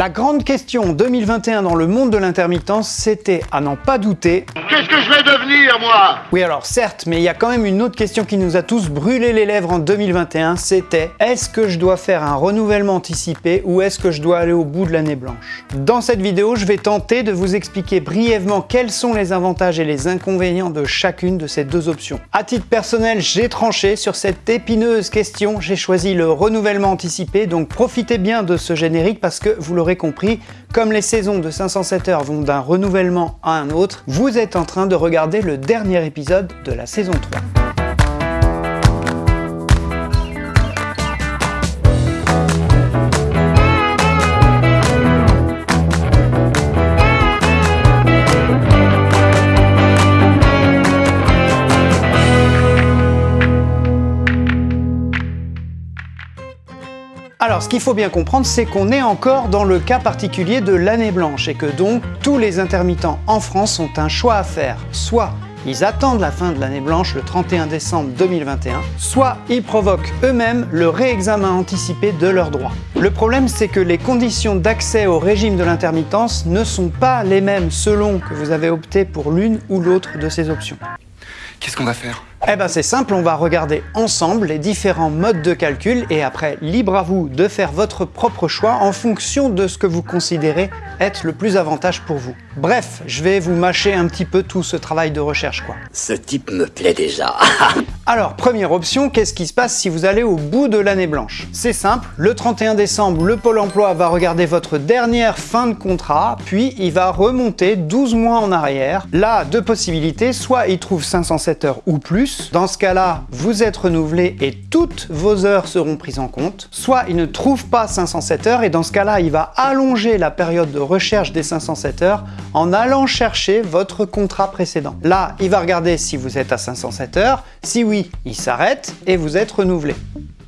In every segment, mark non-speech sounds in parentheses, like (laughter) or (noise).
La grande question 2021 dans le monde de l'intermittence, c'était, à n'en pas douter... Qu'est-ce que je vais devenir, moi? Oui alors certes, mais il y a quand même une autre question qui nous a tous brûlé les lèvres en 2021, c'était est-ce que je dois faire un renouvellement anticipé ou est-ce que je dois aller au bout de l'année blanche? Dans cette vidéo, je vais tenter de vous expliquer brièvement quels sont les avantages et les inconvénients de chacune de ces deux options. À titre personnel, j'ai tranché sur cette épineuse question, j'ai choisi le renouvellement anticipé, donc profitez bien de ce générique parce que vous l'aurez compris, comme les saisons de 507 heures vont d'un renouvellement à un autre, vous êtes en train de regarder le dernier épisode de la saison 3. Alors, ce qu'il faut bien comprendre, c'est qu'on est encore dans le cas particulier de l'année blanche et que donc tous les intermittents en France ont un choix à faire. Soit ils attendent la fin de l'année blanche le 31 décembre 2021, soit ils provoquent eux-mêmes le réexamen anticipé de leurs droits. Le problème, c'est que les conditions d'accès au régime de l'intermittence ne sont pas les mêmes selon que vous avez opté pour l'une ou l'autre de ces options. Qu'est-ce qu'on va faire? Eh ben c'est simple, on va regarder ensemble les différents modes de calcul et après, libre à vous de faire votre propre choix en fonction de ce que vous considérez être le plus avantage pour vous. Bref, je vais vous mâcher un petit peu tout ce travail de recherche quoi. Ce type me plaît déjà. (laughs) Alors, première option, qu'est-ce qui se passe si vous allez au bout de l'année blanche? C'est simple, le 31 décembre, le Pôle emploi va regarder votre dernière fin de contrat, puis il va remonter 12 mois en arrière. Là, deux possibilités, soit il trouve 507 heures ou plus, dans ce cas-là, vous êtes renouvelé et toutes vos heures seront prises en compte, soit il ne trouve pas 507 heures et dans ce cas-là, il va allonger la période de recherche des 507 heures en allant chercher votre contrat précédent. Là, il va regarder si vous êtes à 507 heures, si oui, il s'arrête et vous êtes renouvelé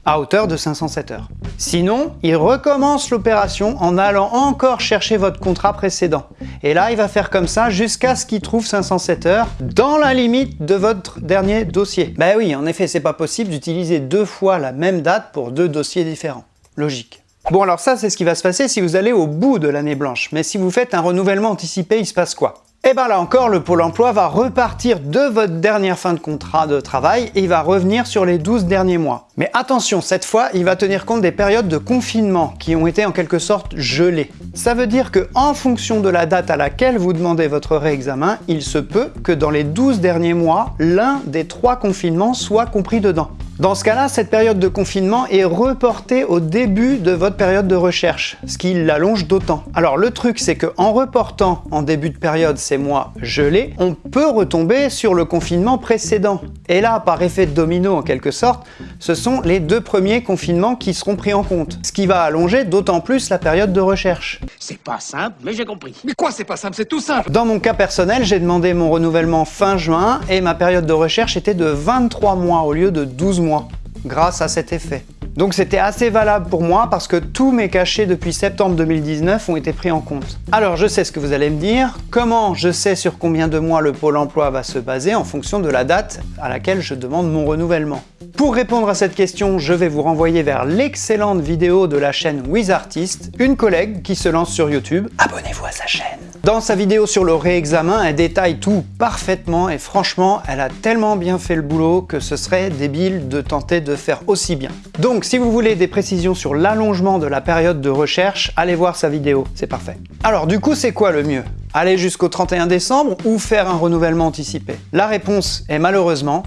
à hauteur de 507 heures. Sinon, il recommence l'opération en allant encore chercher votre contrat précédent. Et là, il va faire comme ça jusqu'à ce qu'il trouve 507 heures dans la limite de votre dernier dossier. Ben oui, en effet, c'est pas possible d'utiliser deux fois la même date pour deux dossiers différents. Logique. Bon alors ça, c'est ce qui va se passer si vous allez au bout de l'année blanche. Mais si vous faites un renouvellement anticipé, il se passe quoi? Eh bien là encore, le Pôle emploi va repartir de votre dernière fin de contrat de travail et il va revenir sur les 12 derniers mois. Mais attention, cette fois, il va tenir compte des périodes de confinement qui ont été en quelque sorte gelées. Ça veut dire que en fonction de la date à laquelle vous demandez votre réexamen, il se peut que dans les 12 derniers mois, l'un des trois confinements soit compris dedans. Dans ce cas-là, cette période de confinement est reportée au début de votre période de recherche, ce qui l'allonge d'autant. Alors le truc, c'est qu'en reportant en début de période ces mois gelés, on peut retomber sur le confinement précédent. Et là, par effet de domino en quelque sorte, ce sont les deux premiers confinements qui seront pris en compte, ce qui va allonger d'autant plus la période de recherche. C'est pas simple, mais j'ai compris. Mais quoi c'est pas simple, c'est tout simple Dans mon cas personnel, j'ai demandé mon renouvellement fin juin et ma période de recherche était de 23 mois au lieu de 12 mois grâce à cet effet. Donc c'était assez valable pour moi parce que tous mes cachets depuis septembre 2019 ont été pris en compte. Alors je sais ce que vous allez me dire, comment je sais sur combien de mois le pôle emploi va se baser en fonction de la date à laquelle je demande mon renouvellement? Pour répondre à cette question, je vais vous renvoyer vers l'excellente vidéo de la chaîne WizArtist, une collègue qui se lance sur YouTube. Abonnez-vous à sa chaîne dans sa vidéo sur le réexamen, elle détaille tout parfaitement et franchement, elle a tellement bien fait le boulot que ce serait débile de tenter de faire aussi bien. Donc si vous voulez des précisions sur l'allongement de la période de recherche, allez voir sa vidéo, c'est parfait. Alors du coup, c'est quoi le mieux? Aller jusqu'au 31 décembre ou faire un renouvellement anticipé? La réponse est malheureusement,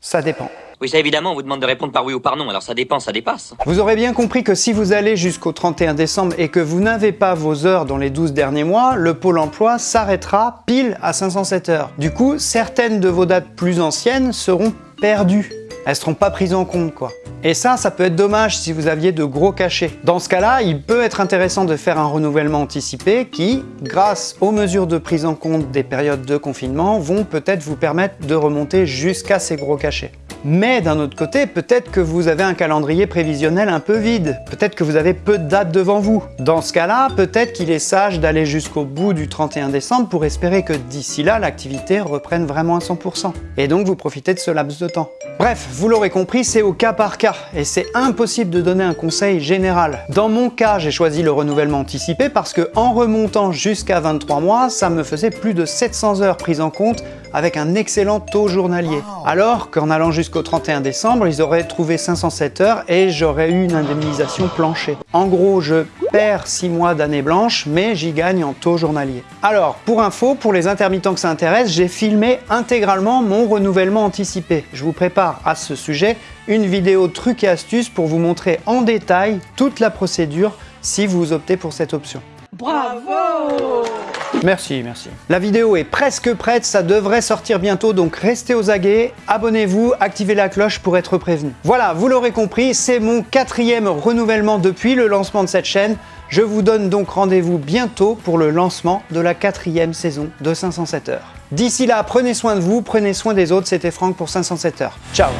ça dépend. Oui, ça évidemment, on vous demande de répondre par oui ou par non, alors ça dépend, ça dépasse. Vous aurez bien compris que si vous allez jusqu'au 31 décembre et que vous n'avez pas vos heures dans les 12 derniers mois, le Pôle emploi s'arrêtera pile à 507 heures. Du coup, certaines de vos dates plus anciennes seront perdues. Elles seront pas prises en compte, quoi. Et ça, ça peut être dommage si vous aviez de gros cachets. Dans ce cas-là, il peut être intéressant de faire un renouvellement anticipé qui, grâce aux mesures de prise en compte des périodes de confinement, vont peut-être vous permettre de remonter jusqu'à ces gros cachets. Mais d'un autre côté, peut-être que vous avez un calendrier prévisionnel un peu vide, peut-être que vous avez peu de dates devant vous. Dans ce cas-là, peut-être qu'il est sage d'aller jusqu'au bout du 31 décembre pour espérer que d'ici là, l'activité reprenne vraiment à 100%. Et donc vous profitez de ce laps de temps. Bref, vous l'aurez compris, c'est au cas par cas, et c'est impossible de donner un conseil général. Dans mon cas, j'ai choisi le renouvellement anticipé parce que en remontant jusqu'à 23 mois, ça me faisait plus de 700 heures prises en compte avec un excellent taux journalier. Alors qu'en allant jusqu'au 31 décembre, ils auraient trouvé 507 heures et j'aurais eu une indemnisation planchée. En gros, je perds 6 mois d'année blanche, mais j'y gagne en taux journalier. Alors, pour info, pour les intermittents que ça intéresse, j'ai filmé intégralement mon renouvellement anticipé. Je vous prépare à ce sujet une vidéo trucs et astuces pour vous montrer en détail toute la procédure si vous optez pour cette option. Bravo Merci, merci. La vidéo est presque prête, ça devrait sortir bientôt, donc restez aux aguets, abonnez-vous, activez la cloche pour être prévenu. Voilà, vous l'aurez compris, c'est mon quatrième renouvellement depuis le lancement de cette chaîne. Je vous donne donc rendez-vous bientôt pour le lancement de la quatrième saison de 507 heures. D'ici là, prenez soin de vous, prenez soin des autres, c'était Franck pour 507 heures. Ciao